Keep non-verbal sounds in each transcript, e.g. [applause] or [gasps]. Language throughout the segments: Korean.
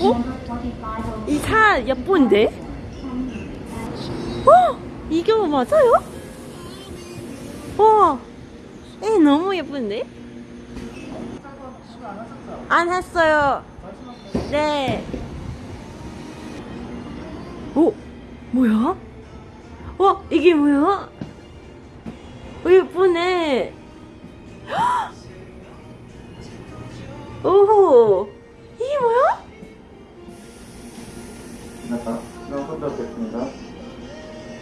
어? 이차 예쁜데? 어? 이거 맞아요? 와, 에 너무 예쁜데? 안 했어요. 네. 오, 뭐야? 와, 이게 뭐야? 오, 예쁘네. [gasps] 오, 이게 뭐야? 나가 너무 뵙겠습니다.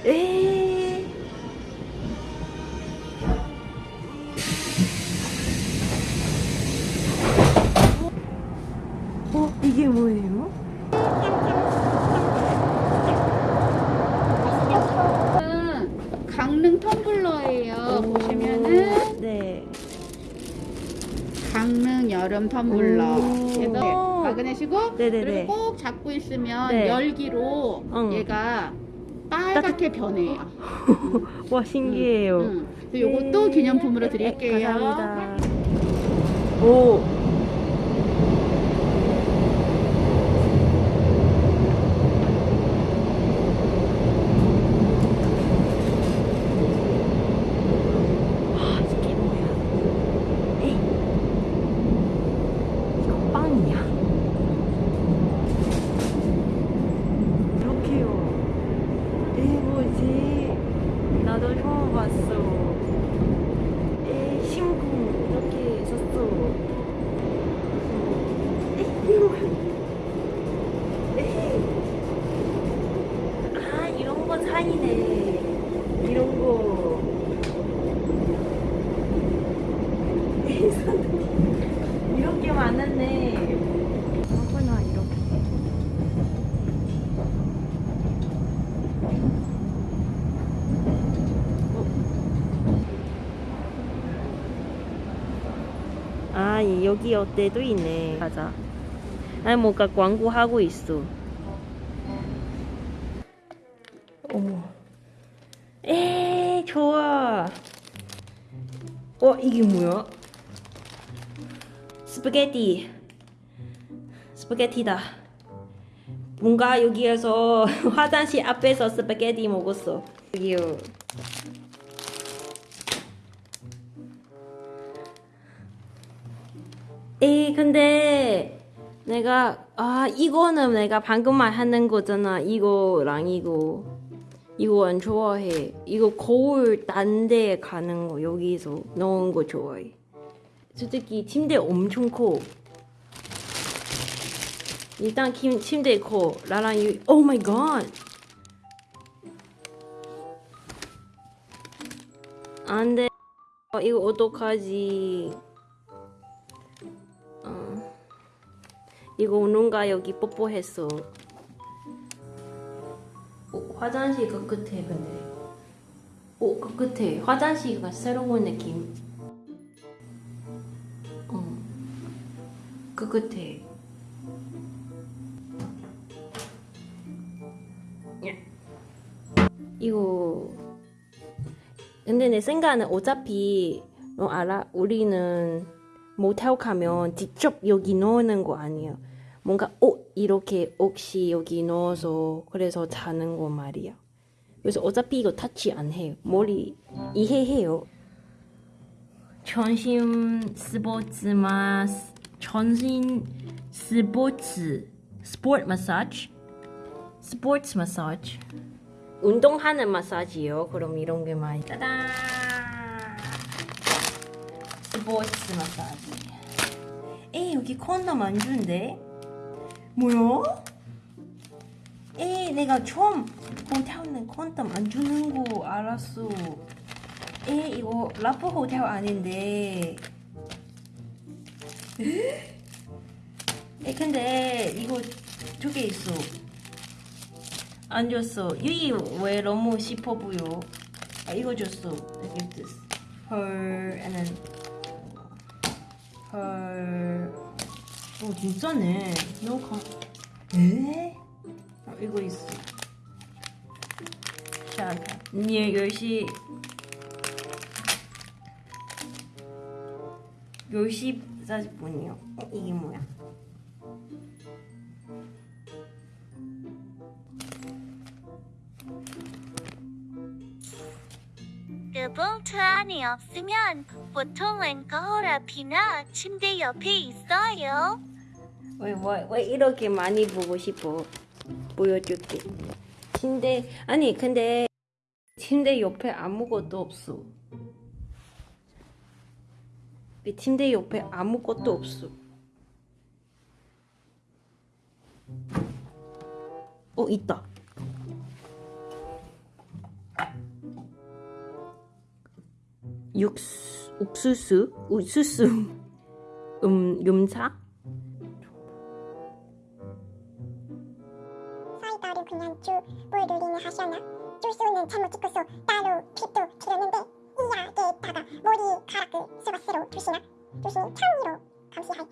에. 어, 이게 뭐예요? 는 강릉 텀블러예요. 오. 보시면은 네. 강릉 여름 텀블러. 오. 그래서 마그넷이고 네네네. 그리고 꼭 잡고 있으면 네. 열기로 응. 얘가 빨갛게 변해요. [laughs] 와, 신기해요. 응. 그래서 요것도 네. 기념품으로 드릴게요. 감사합니다. 오. 아, 이게 뭐야? 에이. 이거 빵이야? 이렇게요. 에이, 뭐지? 나도 처음 봤어. 에이, 신궁 이렇게 있었어. 에이, 이거 뭐야? 에이. 아, 이런 거 산이네. 이런 거. 에이, 산. 이렇게 많았네. 하구나, 이렇게. 아, 이- 여기 어때도 있네. 맞아. 아니, 뭔가 광고하고 있어. 어머. 에, 좋아. 어, 이게 뭐야? 스파게티. 스파게티다. 뭔가 여기에서 [laughs] 화장실 앞에서 스파게티 먹었어. 여기요. 에이 근데 내가 아 이거는 내가 방금 말하는 거잖아. 이거랑 이거. 이거 안 좋아해. 이거 거울 딴 데 가는 거 여기서 넣은 거 좋아해. 솔직히 침대 엄청 커. 일단 침, 침대 커. 나랑 이 oh my god! 안돼. 어, 이거 어떡하지 이거 누가 여기 뽀뽀했어. 어, 화장실 그 끝에 근데. 오, 그 끝에 화장실가 새로운 느낌. 어. 그 끝에. 예. 이거 근데 내 생각은 어차피 너 알아? 우리는 모텔 가면 직접 여기 넣는 거 아니야. 뭔가 옷 이렇게 옷이 여기 넣어서 그래서 자는 거 말이야. 그래서 어차피 이거 타치 안 해요. 머리 이해해요. 전신 스포츠 마 전신 스포츠 스포츠 마사지 스포츠 마사지 운동하는 마사지요. 그럼 이런 게 많이 따단 스포츠 마사지. 에이 여기 콘돔 안 준대. 뭐야? 에이 내가 처음 호텔은 콘돔 안 주는 거 알았어. 에이 이거 라프 호텔 아닌데. [laughs] 에 근데 이거 두 개 있어. 안 줬어. 유이 왜 너무 싶어 보여? 아 이거 줬어. I give this. 헐, and then 헐. 어 진짜네. 너무 감. 에? 어, 이거 있어. 자, 네 10시 10시 40분이요. 어, 이게 뭐야? 그 볼트 안이 없으면 보통은 거울 앞이나 침대 옆에 있어요. 왜, 왜, 왜 이렇게 많이 보고 싶어? 보여줄게. 침대, 아니, 근데 침대 옆에 아무것도 없어. 이 침대 옆에 아무것도 없어. 어, 있다. 육수, 옥수수, 옥수수, 음, 음사? 사이다를 그냥 쭉물 돌리는 하시나? 주스는 잘못 찍고서 따로 팁도 드렸는데 이 약에다가 머리카락을 스바스로 두시나? 두신 창의로 감시하이